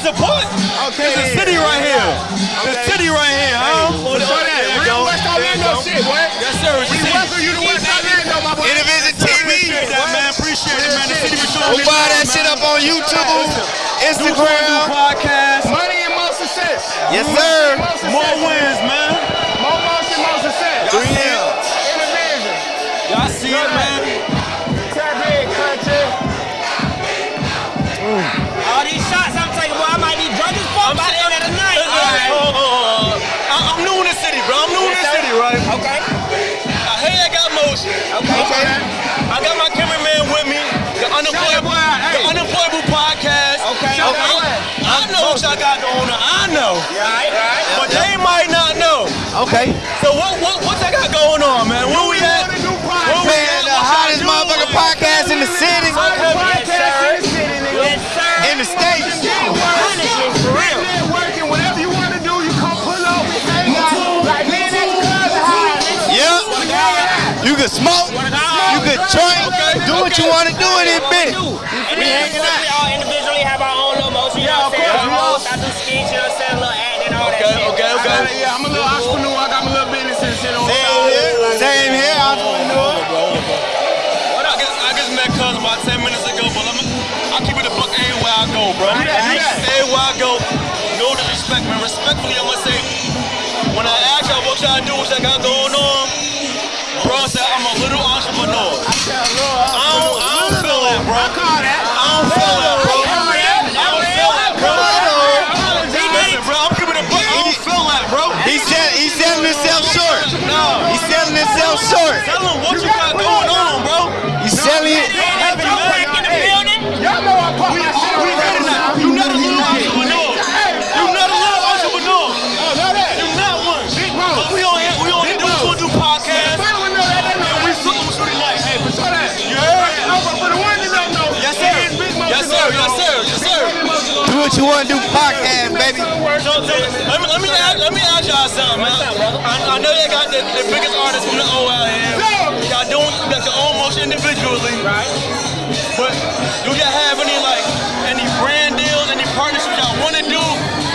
I gotta support. Okay. It's a city right here. The city right here, huh? Show that. There you Real. West Orlando shit, boy. Yes, sir. We the welcome you to West Orlando, my boy. Intervision TV. Appreciate that, man. Appreciate it, man. The city for showing We'll buy that shit up on YouTube, Instagram. podcast. Money and more success. Yes, sir. More wins, man. More motion, more success. Three. Y'all see it, man. I, I know got going on. I know, Right, right. but they might not know. Okay. So what, what, what y'all got going on, man? Where we at? Where we Man, at? the hottest motherfucking podcast in the city. Yes, sir. in the states. For real. Networking, whatever you want to do, you come pull up, we hang out. Like me and that cousin high. Yep. You can smoke. You can drink. Do what you want to do in this bitch. We all individually have our own little motion, you know what I'm saying? of course, I do skits, you know what I'm saying? Little acting, all that Okay, shit. okay, okay. Yeah, I'm a little entrepreneur. I got my little business and shit on the Same side. here. Same here. Entrepreneur. What I just, I just met cousin about 10 minutes ago, but I'm, I keep it a buck everywhere I go, bro. that, do that. Everywhere I go, no disrespect, man. Respectfully, I'm gonna say, when I ask y'all what y'all do, what y'all got going on, bro, I said I'm a little entrepreneur. I don't, I don't feel that, bro. What you want to do. Podcast, baby. So, so, let me, let me, ask, let me ask y'all something, man. I, I know you got the, the biggest artists from the O out here. Y'all doing like your own motion individually. Right. But do y'all have any like any brand deals, any partnerships y'all want to do,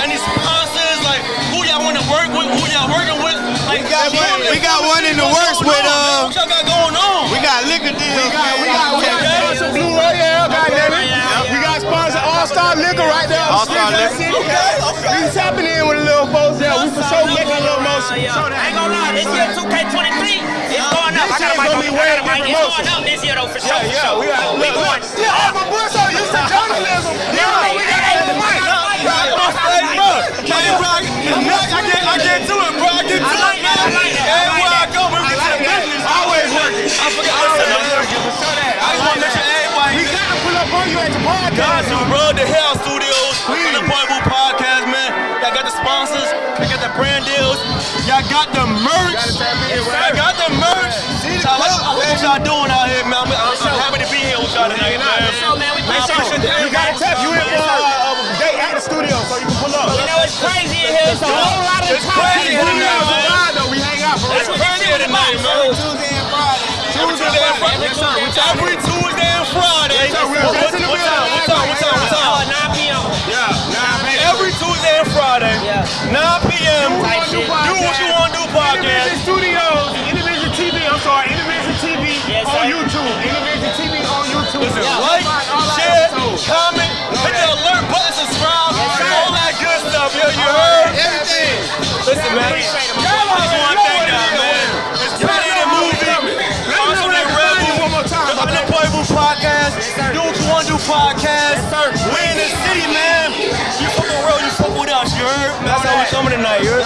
any sponsors, like who y'all want to work with, who y'all working with? Like, We got one- we got one in the works with, on, uh, man? What y'all got going on? We got liquor deals. We got, we got, we got sponsor Blue Royale, goddamn it. We got sponsor All Star Liquor right there. on All-Star Street Liquor. City. Okay, okay. We tapping in with the little folks there. We for sure making a little motion. Yeah, I ain't gonna lie, this year 2K23 is going up. I got a mic on I got a mic. It's going up this year though, for sure. Yeah, yeah, we got We going. Yeah, I'm a boy, so used to journalism. Yeah, we got a mic. Bro. I get, I get to it, bro. Y'all got the brand deals. Y'all got the merch. Y'all got the merch. I like, I like what y'all doing out here, man. I'm, I'm, I'm happy to be here with y'all tonight, man. So, man, we Man, I appreciate appreciate got to tap you in for uh, a day at the studio so you can pull up. You know, it's crazy in here. It's a whole lot of It's crazy in here, man. We hang out for That's what they do tonight, man. Tuesday and Friday. Tuesday and Friday. Yes, sir. comment, hit the alert button, subscribe, all that good stuff, yo, you heard? Everything. Listen, man, the Podcast, Do Podcast. We in the city, man. You fucking real, you fuck with us, you heard? That's how we coming tonight, you heard?